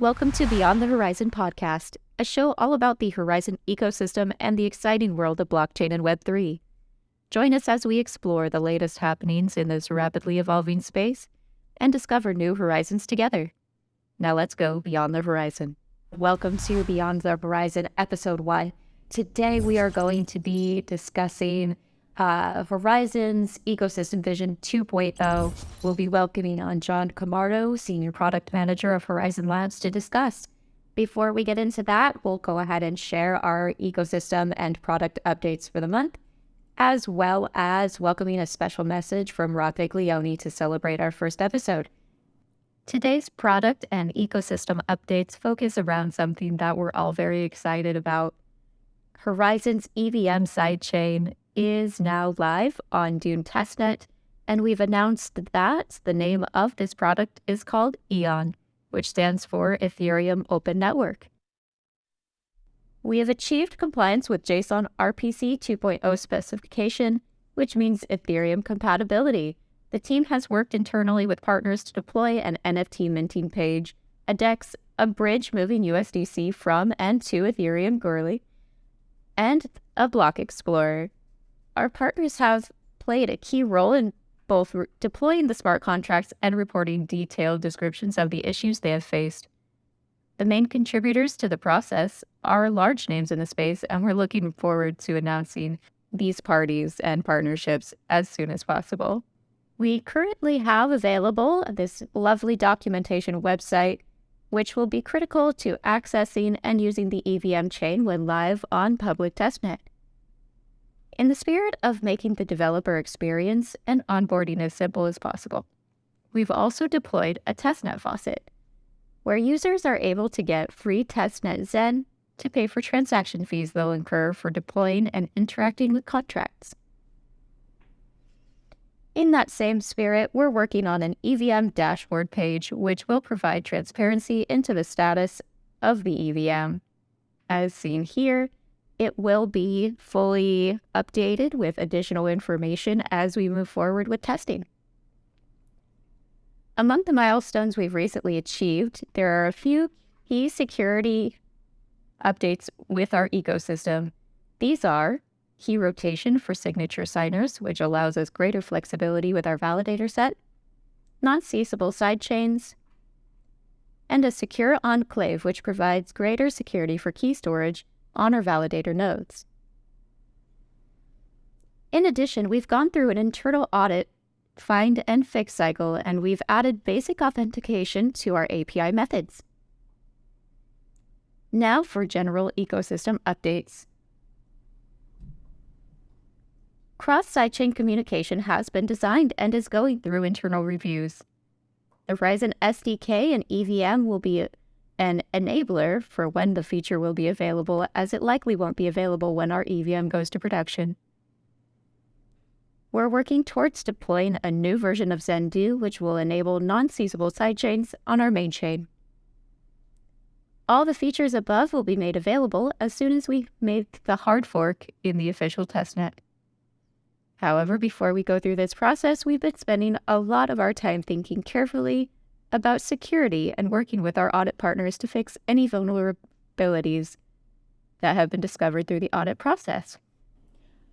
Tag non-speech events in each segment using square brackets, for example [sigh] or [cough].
Welcome to Beyond the Horizon podcast, a show all about the Horizen ecosystem and the exciting world of blockchain and Web3. Join us as we explore the latest happenings in this rapidly evolving space and discover new horizons together. Now let's go beyond the horizon. Welcome to Beyond the Horizon, episode one. Today we are going to be discussing uh, Horizen's Ecosystem Vision 2.0. We'll be welcoming on John Camardo, Senior Product Manager of Horizen Labs, to discuss. Before we get into that, we'll go ahead and share our ecosystem and product updates for the month, as well as welcoming a special message from Rob Viglione to celebrate our first episode. Today's product and ecosystem updates focus around something that we're all very excited about. Horizen's EVM sidechain is now live on Dune Testnet, and we've announced that the name of this product is called EON, which stands for Ethereum Open Network. We have achieved compliance with JSON RPC 2.0 specification, which means Ethereum compatibility. The team has worked internally with partners to deploy an NFT minting page, a DEX, a bridge moving USDC from and to Ethereum Goerli, and a block explorer our partners have played a key role in both re- deploying the smart contracts and reporting detailed descriptions of the issues they have faced. The main contributors to the process are large names in the space, and we're looking forward to announcing these parties and partnerships as soon as possible. We currently have available this lovely documentation website, which will be critical to accessing and using the EVM chain when live on public testnet. In the spirit of making the developer experience and onboarding as simple as possible, we've also deployed a testnet faucet, where users are able to get free testnet Zen to pay for transaction fees they'll incur for deploying and interacting with contracts. In that same spirit, we're working on an EVM dashboard page, which will provide transparency into the status of the EVM. As seen here, it will be fully updated with additional information as we move forward with testing. Among the milestones we've recently achieved, there are a few key security updates with our ecosystem. These are key rotation for signature signers, which allows us greater flexibility with our validator set, non-ceasable sidechains, and a secure enclave, which provides greater security for key storage on our validator nodes. In addition, we've gone through an internal audit, find and fix cycle, and we've added basic authentication to our API methods. Now for general ecosystem updates. Cross-sidechain communication has been designed and is going through internal reviews. The Horizen SDK and EVM will be an enabler for when the feature will be available, as it likely won't be available when our EVM goes to production. We're working towards deploying a new version of Zendoo, which will enable non-ceasable sidechains on our main chain. All the features above will be made available as soon as we make the hard fork in the official testnet. However, before we go through this process, we've been spending a lot of our time thinking carefully about security and working with our audit partners to fix any vulnerabilities that have been discovered through the audit process.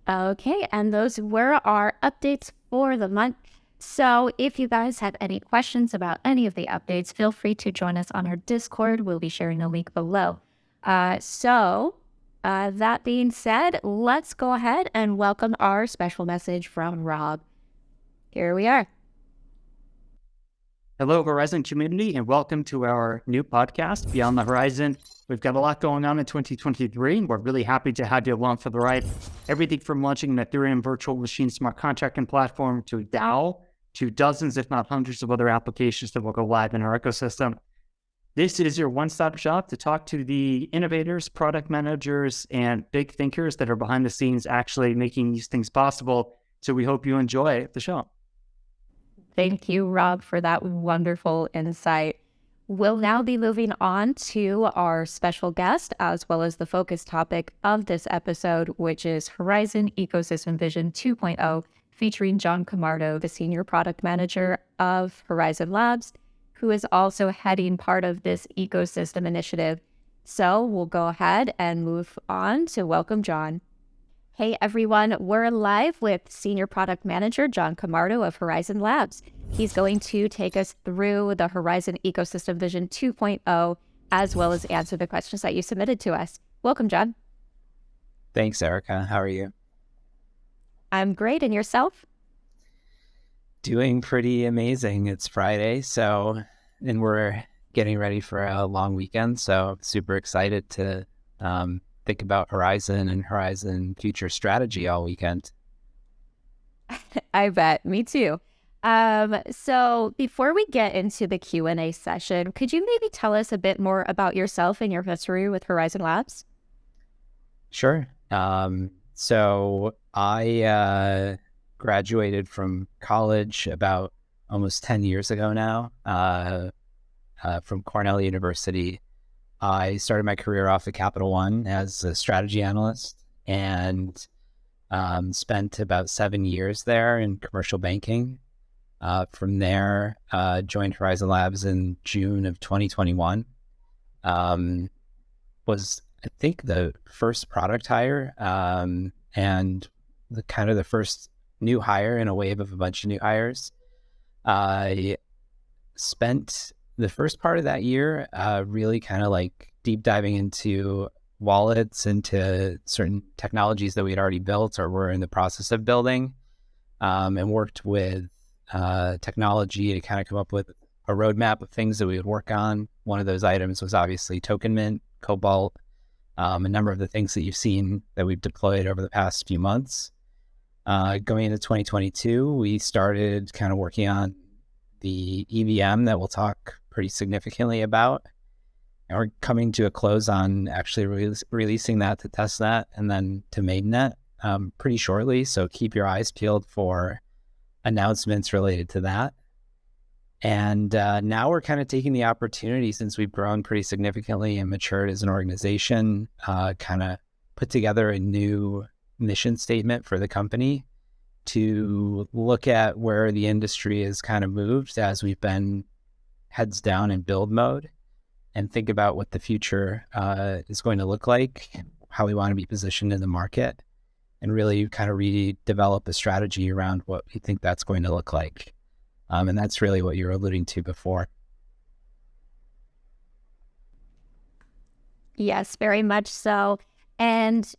Okay, and those were our updates for the month. So if you guys have any questions about any of the updates, feel free to join us on our Discord. We'll be sharing a link below. Uh, so uh, that being said, let's go ahead and welcome our special message from Rob. Here we are. Hello, Horizen community, and welcome to our new podcast, Beyond the Horizon. We've got a lot going on in 2023. and We're really happy to have you along for the ride. Everything from launching an Ethereum virtual machine smart contracting platform to DAO to dozens, if not hundreds, of other applications that will go live in our ecosystem. This is your one stop shop to talk to the innovators, product managers, and big thinkers that are behind the scenes actually making these things possible. So we hope you enjoy the show. Thank you, Rob, for that wonderful insight. We'll now be moving on to our special guest, as well as the focus topic of this episode, which is Horizen Ecosystem Vision 2.0, featuring John Camardo, the Senior Product Manager of Horizen Labs, who is also heading part of this ecosystem initiative. So we'll go ahead and move on to welcome John. Hey everyone, we're live with Senior Product Manager John Camardo of Horizen Labs. He's going to take us through the Horizen Ecosystem Vision 2.0 as well as answer the questions that you submitted to us. Welcome, John. Thanks, Erica. How are you? I'm great. And yourself? Doing pretty amazing. It's Friday, so, and we're getting ready for a long weekend. So, super excited to um, think about Horizen and Horizen future strategy all weekend. [laughs] I bet. Me too. Um, so before we get into the Q&A session, could you maybe tell us a bit more about yourself and your history with Horizen Labs? Sure. Um, so I uh, graduated from college about almost 10 years ago now uh, uh, from Cornell University. I started my career off at Capital One as a strategy analyst and um, spent about seven years there in commercial banking. Uh, from there, uh, joined Horizen Labs in June of 2021. Um, was I think the first product hire um, and the kind of the first new hire in a wave of a bunch of new hires. I spent the first part of that year uh, really kind of like deep diving into wallets, into certain technologies that we had already built or were in the process of building, um, and worked with uh, technology to kind of come up with a roadmap of things that we would work on. One of those items was obviously Token Mint, Cobalt, um, a number of the things that you've seen that we've deployed over the past few months. Uh, going into 2022, we started kind of working on the EVM that we'll talk pretty significantly about. And we're coming to a close on actually re- releasing that to testnet and then to mainnet um, pretty shortly. So keep your eyes peeled for announcements related to that. And uh, now we're kind of taking the opportunity since we've grown pretty significantly and matured as an organization, uh, kind of put together a new mission statement for the company to look at where the industry has kind of moved as we've been heads down in build mode and think about what the future uh, is going to look like, how we want to be positioned in the market, and really kind of redevelop a strategy around what we think that's going to look like. Um, and that's really what you were alluding to before. Yes, very much so. And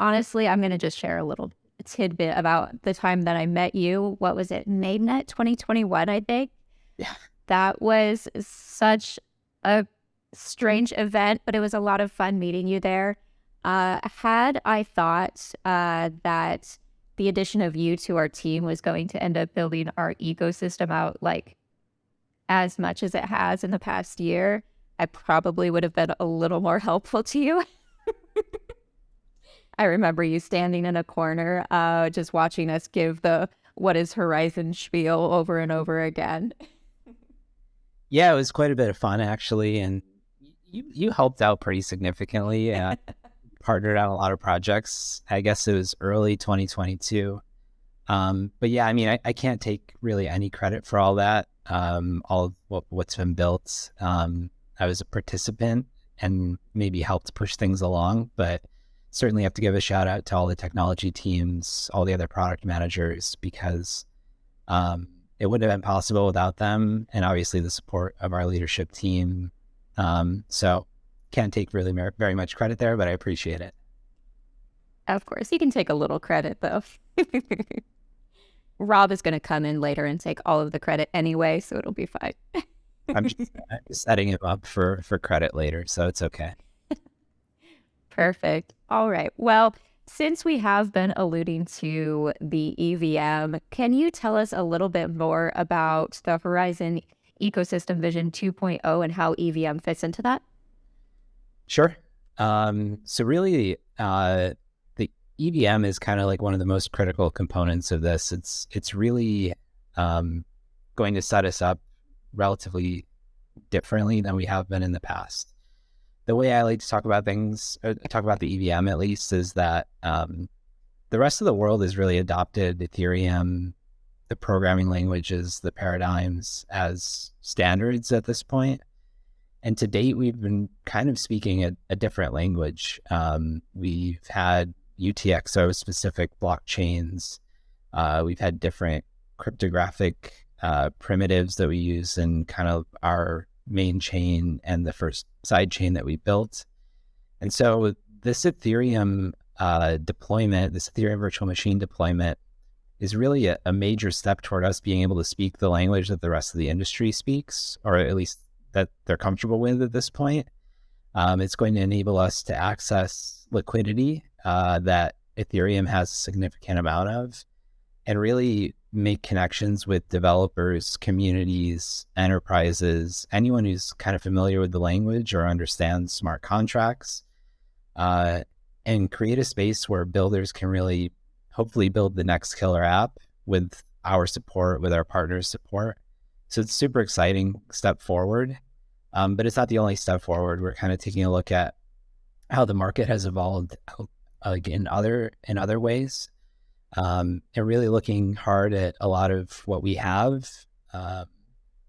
honestly, I'm going to just share a little tidbit about the time that I met you. What was it? Mainnet 2021, I think. Yeah. That was such a strange event, but it was a lot of fun meeting you there. Uh, had I thought uh, that the addition of you to our team was going to end up building our ecosystem out like as much as it has in the past year, I probably would have been a little more [laughs] helpful to you. [laughs] I remember you standing in a corner, uh, just watching us give the what is Horizen spiel over and over again. [laughs] Yeah, it was quite a bit of fun actually, and you you helped out pretty significantly. Uh, [laughs] partnered on a lot of projects. I guess it was early 2022. Um, but yeah, I mean, I, I, can't take really any credit for all that. Um, all what, what's been built. Um, I was a participant and maybe helped push things along, but certainly have to give a shout out to all the technology teams, all the other product managers, because um, it wouldn't have been possible without them, and obviously the support of our leadership team. Um, so can't take really very much credit there, but I appreciate it. Of course, you can take a little credit though. [laughs] Rob is going to come in later and take all of the credit anyway, so it'll be fine. I'm just [laughs] setting him up for for credit later, so it's okay. [laughs] Perfect. All right. Well, since we have been alluding to the EVM, can you tell us a little bit more about the Horizen Ecosystem Vision 2.0 and how EVM fits into that? Sure. Um, so really, uh, the EVM is kind of like one of the most critical components of this. It's it's really um, going to set us up relatively differently than we have been in the past. The way I like to talk about things, talk about the EVM at least, is that um, the rest of the world has really adopted Ethereum the programming languages, the paradigms as standards at this point. And to date, we've been kind of speaking a, a different language. Um, we've had UTXO specific blockchains. Uh, we've had different cryptographic uh, primitives that we use in kind of our main chain and the first side chain that we built. And so this Ethereum uh, deployment, this Ethereum virtual machine deployment, is really a, a, major step toward us being able to speak the language that the rest of the industry speaks, or at least that they're comfortable with at this point. Um, it's going to enable us to access liquidity uh, that Ethereum has a significant amount of, and really make connections with developers, communities, enterprises, anyone who's kind of familiar with the language or understands smart contracts, uh, and create a space where builders can really hopefully build the next killer app with our support, with our partners' support. So it's super exciting step forward. Um, but it's not the only step forward. We're kind of taking a look at how the market has evolved like in other in other ways um, and really looking hard at a lot of what we have, uh,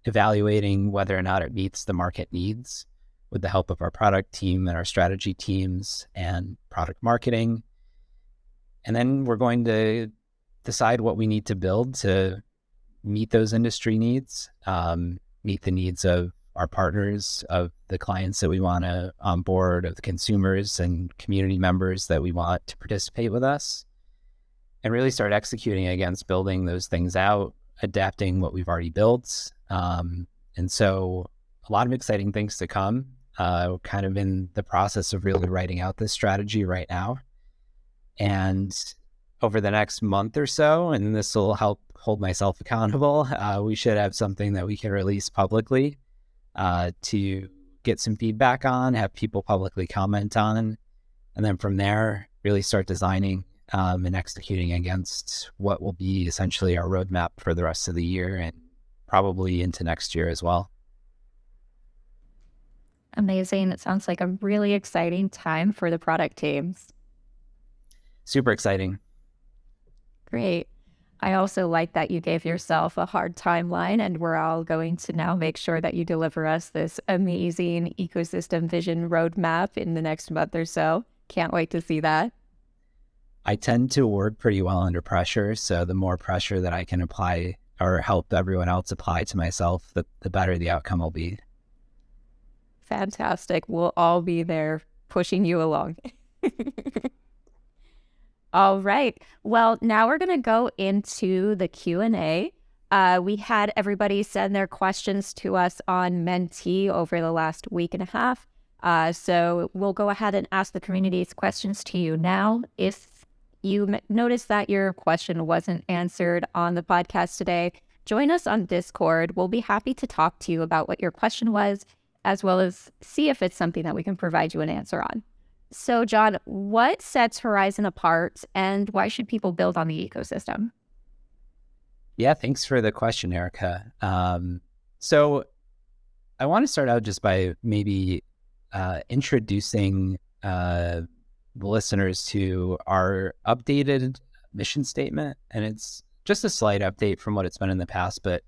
evaluating whether or not it meets the market needs with the help of our product team and our strategy teams and product marketing. And then we're going to decide what we need to build to meet those industry needs, um, meet the needs of our partners, of the clients that we want to onboard, of the consumers and community members that we want to participate with us and really start executing against building those things out, adapting what we've already built. Um, and so a lot of exciting things to come. Uh, kind of in the process of really writing out this strategy right now. And over the next month or so, and this will help hold myself [laughs] accountable, uh, we should have something that we can release publicly uh, to get some feedback on, have people publicly comment on. And then from there, really start designing um, and executing against what will be essentially our roadmap for the rest of the year and probably into next year as well. Amazing. It sounds like a really exciting time for the product teams. Super exciting. Great. I also like that you gave yourself a hard timeline, and we're all going to now make sure that you deliver us this amazing ecosystem vision roadmap in the next month or so. Can't wait to see that. I tend to work pretty well under pressure. So the more pressure that I can apply or help everyone else apply to myself, the, the better the outcome will be. Fantastic. We'll all be there pushing you along. [laughs] all right. Well, now we're going to go into the Q&A. Uh, we had everybody send their questions to us on Mentee over the last week and a half. Uh, so we'll go ahead and ask the community's questions to you now. If you noticed that your question wasn't answered on the podcast today, join us on Discord. We'll be happy to talk to you about what your question was, as well as see if it's something that we can provide you an answer on. So, John, what sets Horizen apart and why should people build on the ecosystem? Yeah, thanks for the question, Erica. Um, so, I want to start out just by maybe uh, introducing uh, the listeners to our updated mission statement. And it's just a slight update from what it's been in the past. But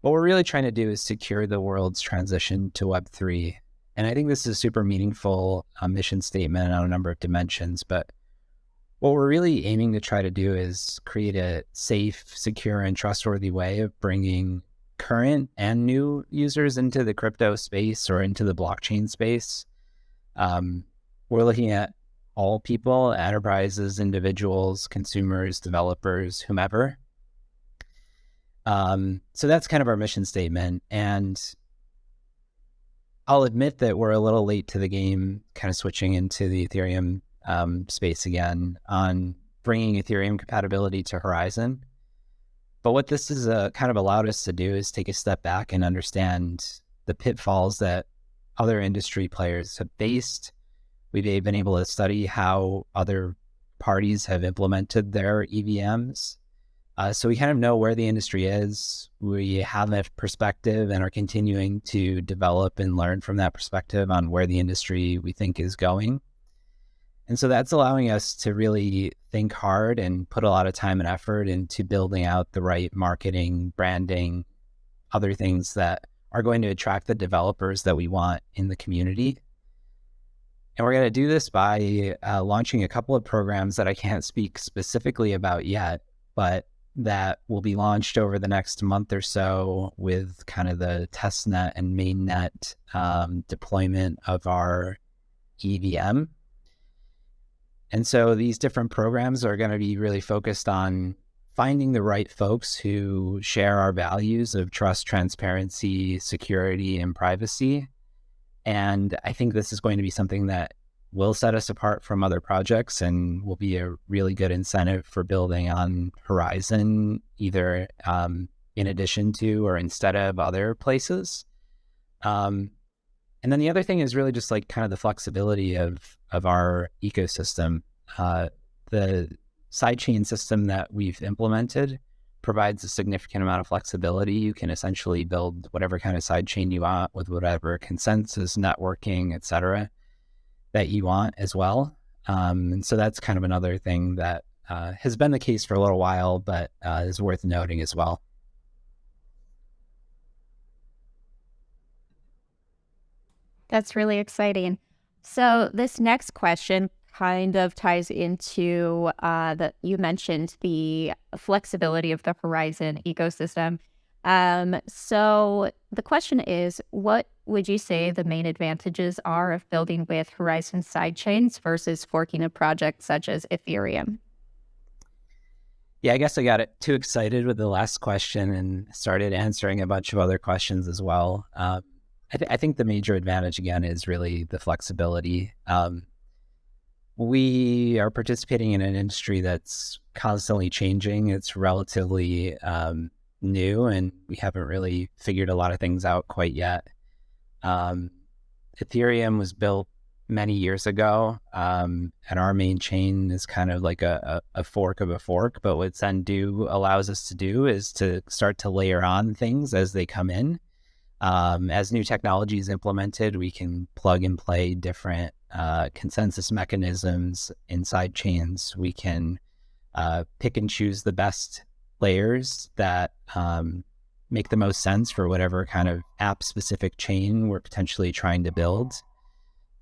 what we're really trying to do is secure the world's transition to Web3. And I think this is a super meaningful uh, mission statement on a number of dimensions. But what we're really aiming to try to do is create a safe, secure, and trustworthy way of bringing current and new users into the crypto space or into the blockchain space. Um, we're looking at all people, enterprises, individuals, consumers, developers, whomever. Um, so that's kind of our mission statement. And I'll admit that we're a little late to the game, kind of switching into the Ethereum um, space again on bringing Ethereum compatibility to Horizen. But what this has uh, kind of allowed us to do is take a step back and understand the pitfalls that other industry players have faced We've been able to study how other parties have implemented their EVMs. Uh, so we kind of know where the industry is. We have a perspective and are continuing to develop and learn from that perspective on where the industry we think is going. And so that's allowing us to really think hard and put a lot of time and effort into building out the right marketing, branding, other things that are going to attract the developers that we want in the community. And we're going to do this by uh, launching a couple of programs that I can't speak specifically about yet, but that will be launched over the next month or so with kind of the testnet and mainnet um, deployment of our EVM. And so these different programs are going to be really focused on finding the right folks who share our values of trust, transparency, security, and privacy. And I think this is going to be something that will set us apart from other projects and will be a really good incentive for building on Horizen, either um, in addition to or instead of other places. Um, and then the other thing is really just like kind of the flexibility of of our ecosystem. Uh, the sidechain system that we've implemented provides a significant amount of flexibility. You can essentially build whatever kind of sidechain you want with whatever consensus, networking, et cetera, that you want as well. Um, and so that's kind of another thing that uh, has been the case for a little while, but uh, is worth noting as well. That's really exciting. So, this next question kind of ties into uh, that you mentioned the flexibility of the Horizen ecosystem. Um, so the question is, what would you say the main advantages are of building with Horizen sidechains versus forking a project such as Ethereum? Yeah, I guess I got it too excited with the last question and started answering a bunch of other questions as well. Um, I, th- I, think the major advantage again is really the flexibility. Um, we are participating in an industry that's constantly changing. It's relatively um, new, and we haven't really figured a lot of things out quite yet. Um, Ethereum was built many years ago, um, and our main chain is kind of like a, a, a, fork of a fork. But what Zendoo allows us to do is to start to layer on things as they come in. Um, as new technology is implemented, we can plug and play different uh, consensus mechanisms inside chains. We can uh, pick and choose the best layers that um, make the most sense for whatever kind of app specific chain we're potentially trying to build.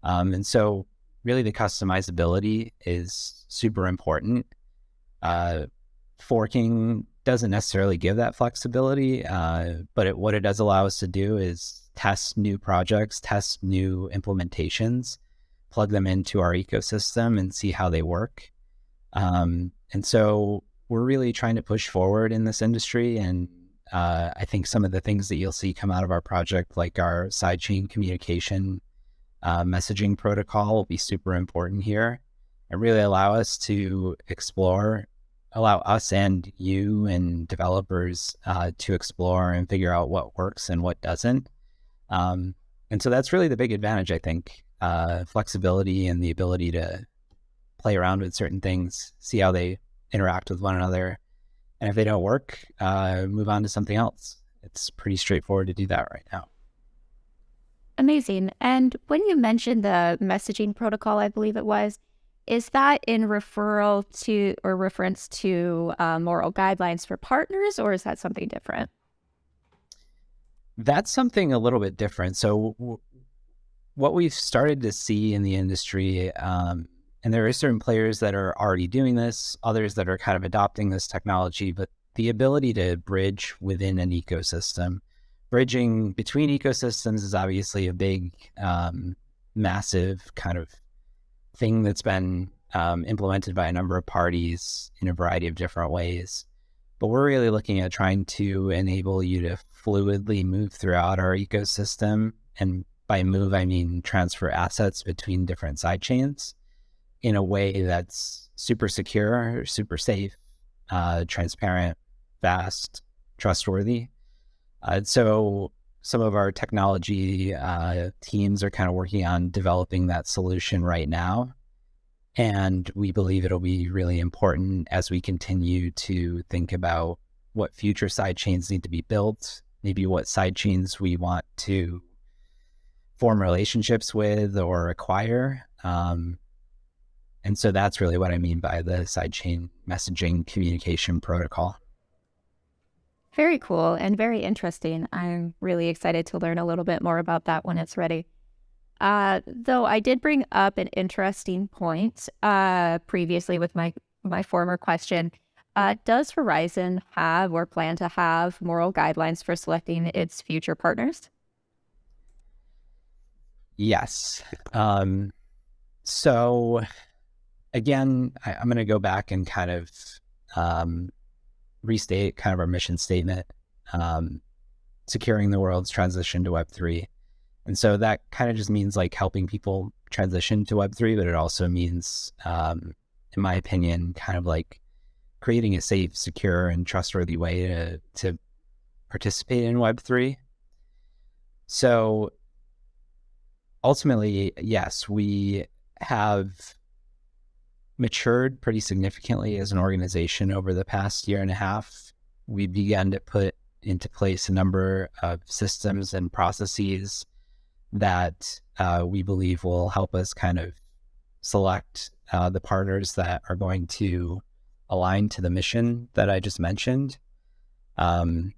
Um, and so, really, the customizability is super important. Uh, forking doesn't necessarily give that flexibility, uh, but it, what it does allow us to do is test new projects, test new implementations, plug them into our ecosystem and see how they work. Um, and so we're really trying to push forward in this industry. And uh, I think some of the things that you'll see come out of our project, like our sidechain communication uh, messaging protocol, will be super important here and really allow us to explore, allow us and you and developers uh, to explore and figure out what works and what doesn't. Um, and so that's really the big advantage, I think, uh, flexibility and the ability to play around with certain things, see how they interact with one another. And if they don't work, uh, move on to something else. It's pretty straightforward to do that right now. Amazing. And when you mentioned the messaging protocol, I believe it was, is that in referral to or reference to uh, moral guidelines for partners, or is that something different? That's something a little bit different. So, what we've started to see in the industry, um, and there are certain players that are already doing this, others that are kind of adopting this technology, but the ability to bridge within an ecosystem, bridging between ecosystems is obviously a big, um, massive kind of thing that's been um, implemented by a number of parties in a variety of different ways. But we're really looking at trying to enable you to fluidly move throughout our ecosystem and by move, I mean transfer assets between different side chains in a way that's super secure, super safe, uh, transparent, fast, trustworthy. Uh, so some of our technology uh, teams are kind of working on developing that solution right now. And we believe it'll be really important as we continue to think about what future side chains need to be built, maybe what side chains we want to form relationships with or acquire. Um, and so that's really what I mean by the sidechain messaging communication protocol. Very cool and very interesting. I'm really excited to learn a little bit more about that when it's ready. Uh, though I did bring up an interesting point uh, previously with my my former question. Uh, does Horizen have or plan to have moral guidelines for selecting its future partners? Yes. Um, so, again, I, am going to go back and kind of um, restate kind of our mission statement um, securing the world's transition to Web3. And so that kind of just means like helping people transition to Web3, but it also means, um, in my opinion, kind of like creating a safe, secure, and trustworthy way to, to participate in Web3. So ultimately, yes, we have matured pretty significantly as an organization over the past year and a half. We began to put into place a number of systems and processes that uh, we believe will help us kind of select uh, the partners that are going to align to the mission that I just mentioned. Um,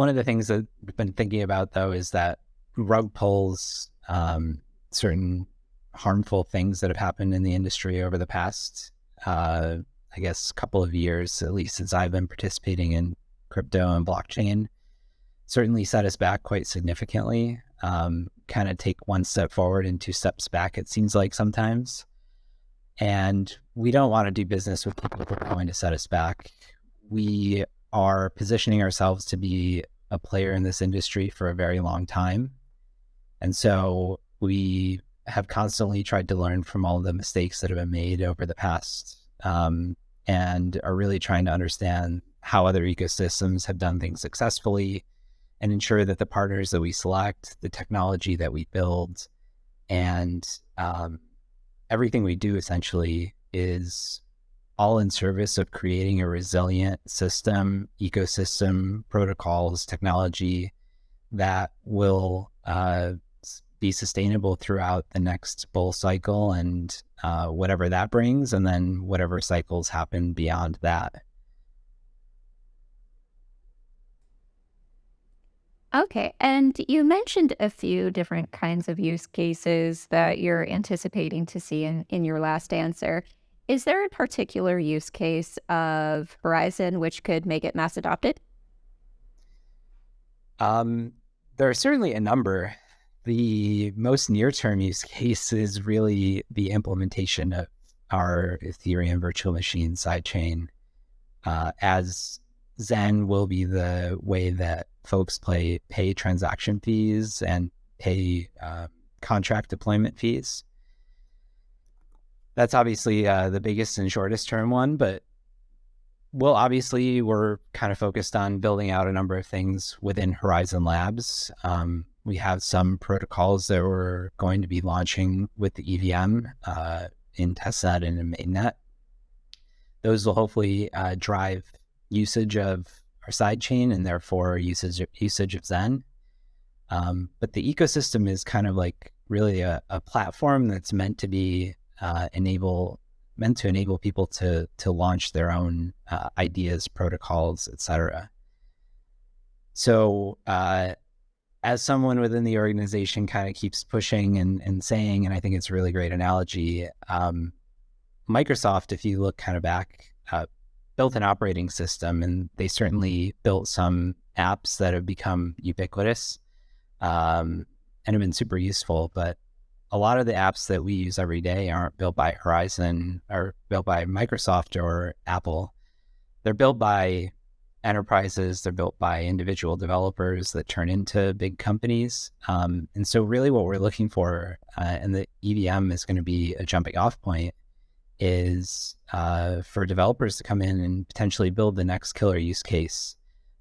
one of the things that we've been thinking about, though, is that rug pulls um, certain harmful things that have happened in the industry over the past, uh, I guess, couple of years, at least since I've been participating in crypto and blockchain certainly set us back quite significantly. Um, kind of take one step forward and two steps back, it seems like sometimes. And we don't want to do business with people who are going to set us back. We are positioning ourselves to be a player in this industry for a very long time. And so we have constantly tried to learn from all the mistakes that have been made over the past um, and are really trying to understand how other ecosystems have done things successfully and ensure that the partners that we select, the technology that we build, and um, everything we do essentially is all in service of creating a resilient system, ecosystem, protocols, technology that will uh, be sustainable throughout the next bull cycle and uh, whatever that brings, and then whatever cycles happen beyond that. Okay. And you mentioned a few different kinds of use cases that you're anticipating to see in, in your last answer. Is there a particular use case of Horizen which could make it mass adopted? Um, there are certainly a number. The most near term use case is really the implementation of our Ethereum virtual machine sidechain uh, as Zen will be the way that folks play, pay transaction fees and pay uh, contract deployment fees. That's obviously uh, the biggest and shortest term one, but well, obviously, we're kind of focused on building out a number of things within Horizen Labs. Um, we have some protocols that we're going to be launching with the EVM uh, in testnet and in mainnet. Those will hopefully uh, drive usage of our sidechain and therefore usage usage of Zen. Um, but the ecosystem is kind of like really a, a platform that's meant to be uh, enable meant to enable people to to launch their own uh, ideas, protocols, etc. So uh, as someone within the organization kind of keeps pushing and, and saying, and I think it's a really great analogy, um, Microsoft, if you look kind of back uh, built an operating system and they certainly built some apps that have become ubiquitous um, and have been super useful. But a lot of the apps that we use every day aren't built by Horizen or built by Microsoft or Apple. They're built by enterprises, they're built by individual developers that turn into big companies. Um, and so, really, what we're looking for, uh, and the EVM is going to be a jumping off point, is uh, for developers to come in and potentially build the next killer use case.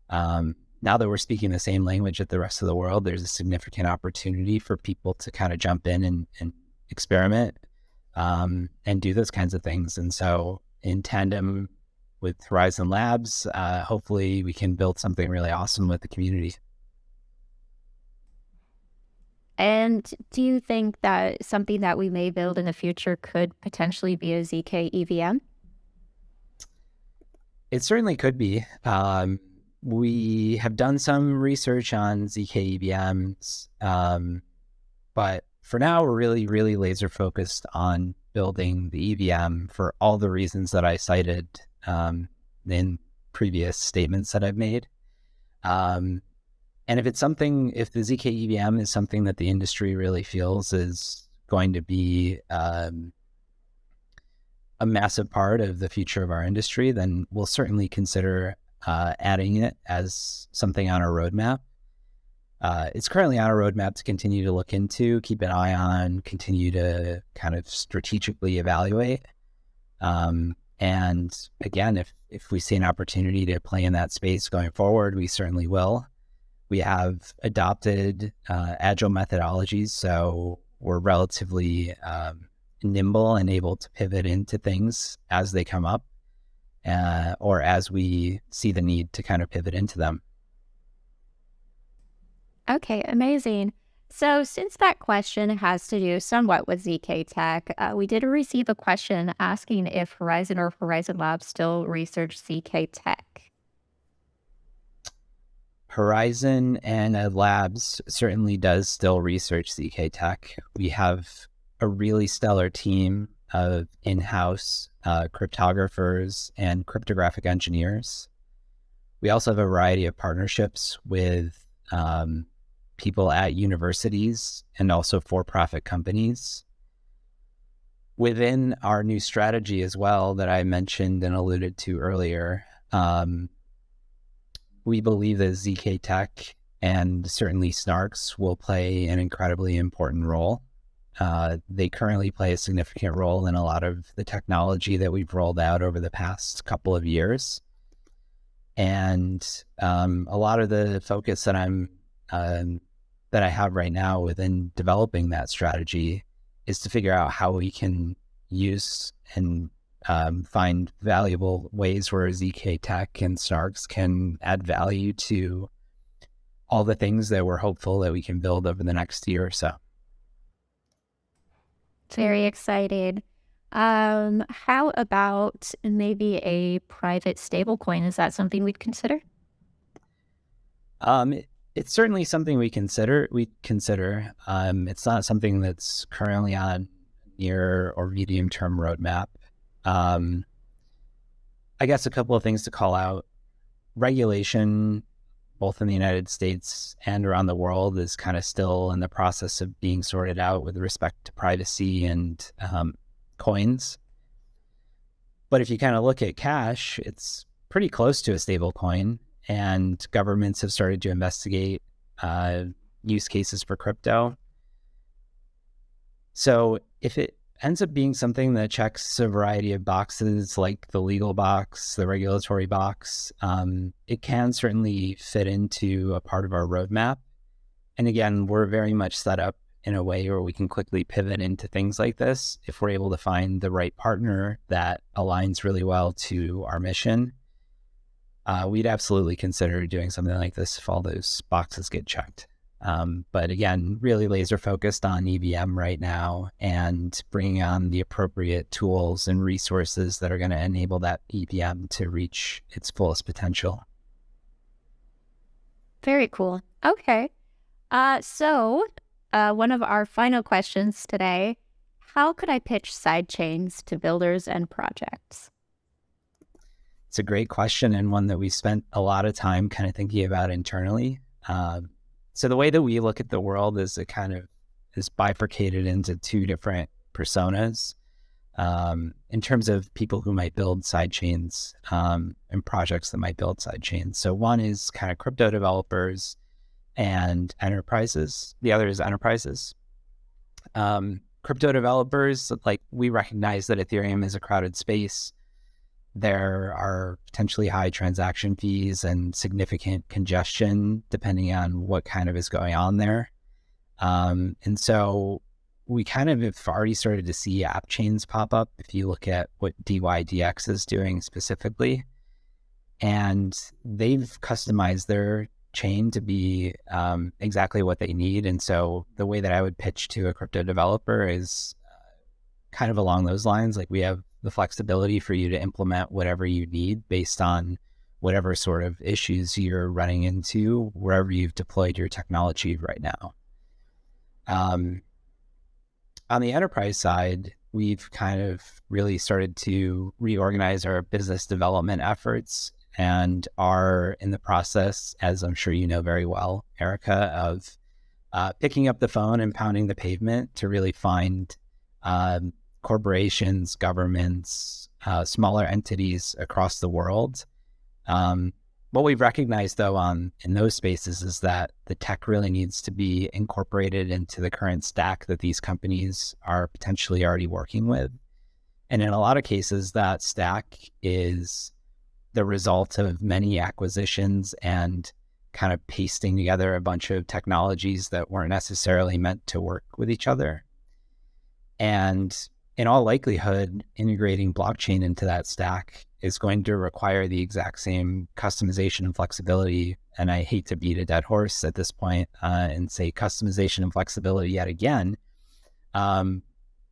Um, now that we're speaking the same language at the rest of the world, there's a significant opportunity for people to kind of jump in and, and experiment um, and do those kinds of things. And so, in tandem with Horizen Labs, uh, hopefully we can build something really awesome with the community. And do you think that something that we may build in the future could potentially be a ZK EVM? It certainly could be. Um, we have done some research on ZK EVMs, um, but for now, we're really, really laser focused on building the EVM for all the reasons that I cited um, in previous statements that I've made. Um, and if it's something, if the ZK EVM is something that the industry really feels is going to be um, a massive part of the future of our industry, then we'll certainly consider uh, adding it as something on our roadmap. Uh, it's currently on our roadmap to continue to look into, keep an eye on, continue to kind of strategically evaluate. Um, and again, if if we see an opportunity to play in that space going forward, we certainly will. We have adopted uh, agile methodologies, so we're relatively um, nimble and able to pivot into things as they come up, uh, or as we see the need to kind of pivot into them. Okay, amazing. So, since that question has to do somewhat with ZK Tech, uh, we did receive a question asking if Horizen or Horizen Labs still research ZK Tech. Horizen and uh, Labs certainly does still research ZK Tech. We have a really stellar team of in-house uh, cryptographers and cryptographic engineers. We also have a variety of partnerships with um, people at universities and also for-profit companies. Within our new strategy as well that I mentioned and alluded to earlier, um, we believe that ZK Tech and certainly Snarks will play an incredibly important role. Uh, they currently play a significant role in a lot of the technology that we've rolled out over the past couple of years. And um, a lot of the focus that I'm um, that I have right now within developing that strategy is to figure out how we can use and um, find valuable ways where ZK Tech and Snarks can add value to all the things that we're hopeful that we can build over the next year or so. Very excited. Um, how about maybe a private stablecoin? Is that something we'd consider? Um, it's certainly something we consider. We consider. Um, it's not something that's currently on near or medium term roadmap. Um, I guess a couple of things to call out. Regulation, both in the United States and around the world, is kind of still in the process of being sorted out with respect to privacy and um, coins. But if you kind of look at cash, it's pretty close to a stable coin and governments have started to investigate uh, use cases for crypto. So if it ends up being something that checks a variety of boxes, like the legal box, the regulatory box, um, it can certainly fit into a part of our roadmap. And again, we're very much set up in a way where we can quickly pivot into things like this if we're able to find the right partner that aligns really well to our mission uh, we'd absolutely consider doing something like this if all those boxes get checked. Um, but again, really laser focused on EVM right now and bringing on the appropriate tools and resources that are going to enable that EVM to reach its fullest potential. Very cool. Okay. Uh, so, uh, one of our final questions today How could I pitch sidechains to builders and projects? It's a great question and one that we spent a lot of time kind of thinking about internally. Um, so the way that we look at the world is it kind of is bifurcated into two different personas um, in terms of people who might build side chains um, and projects that might build side chains. So one is kind of crypto developers and enterprises. The other is enterprises. Um, crypto developers, like we recognize that Ethereum is a crowded space there are potentially high transaction fees and significant congestion depending on what kind of is going on there. Um, and so we kind of have already started to see app chains pop up if you look at what DYDX is doing specifically. And they've customized their chain to be um, exactly what they need. And so the way that I would pitch to a crypto developer is uh, kind of along those lines. Like we have the flexibility for you to implement whatever you need based on whatever sort of issues you're running into wherever you've deployed your technology right now. Um, on the enterprise side, we've kind of really started to reorganize our business development efforts and are in the process, as I'm sure you know very well, Erica, of uh, picking up the phone and pounding the pavement to really find um, corporations, governments, uh, smaller entities across the world. Um, what we've recognized, though, on in those spaces is that the tech really needs to be incorporated into the current stack that these companies are potentially already working with. And in a lot of cases, that stack is the result of many acquisitions and kind of pasting together a bunch of technologies that weren't necessarily meant to work with each other. And in all likelihood, integrating blockchain into that stack is going to require the exact same customization and flexibility. And I hate to beat a dead horse at this point, uh, and say customization and flexibility yet again. Um,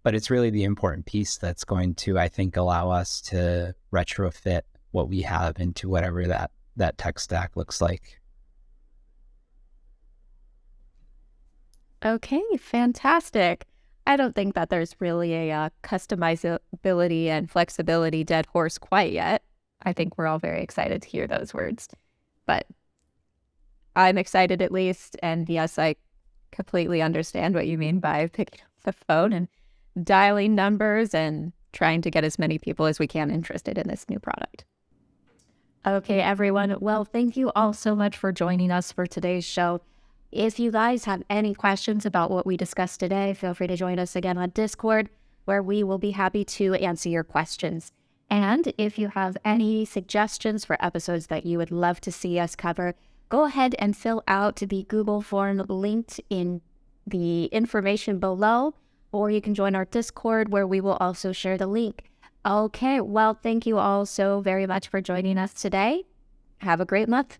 but it's really the important piece that's going to, I think, allow us to retrofit what we have into whatever that that tech stack looks like. Okay, fantastic. I don't think that there's really a uh, customizability and flexibility dead horse quite yet. I think we're all very excited to hear those words. But I'm excited at least. And yes, I completely understand what you mean by picking up the phone and dialing numbers and trying to get as many people as we can interested in this new product. Okay, everyone. Well, thank you all so much for joining us for today's show. If you guys have any questions about what we discussed today, feel free to join us again on Discord, where we will be happy to answer your questions. And if you have any suggestions for episodes that you would love to see us cover, go ahead and fill out the Google form linked in the information below, or you can join our Discord where we will also share the link. Okay, well, thank you all so very much for joining us today. Have a great month.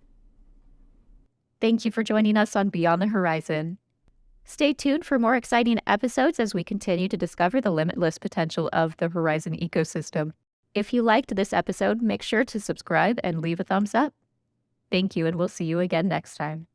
Thank you for joining us on Beyond the Horizon. Stay tuned for more exciting episodes as we continue to discover the limitless potential of the Horizen ecosystem. If you liked this episode, make sure to subscribe and leave a thumbs up. Thank you, and we'll see you again next time.